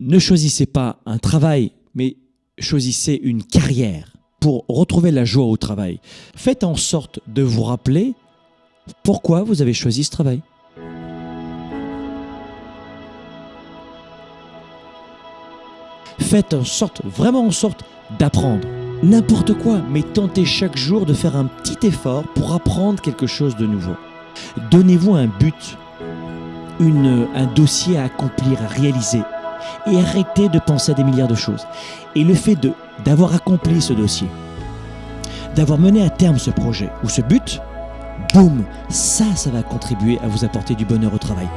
ne choisissez pas un travail, mais choisissez une carrière pour retrouver la joie au travail. Faites en sorte de vous rappeler pourquoi vous avez choisi ce travail. Faites en sorte, vraiment en sorte d'apprendre. N'importe quoi, mais tentez chaque jour de faire un petit effort pour apprendre quelque chose de nouveau. Donnez-vous un but, une, un dossier à accomplir, à réaliser. Et arrêtez de penser à des milliards de choses. Et le fait d'avoir accompli ce dossier, d'avoir mené à terme ce projet ou ce but, boum, ça, ça va contribuer à vous apporter du bonheur au travail.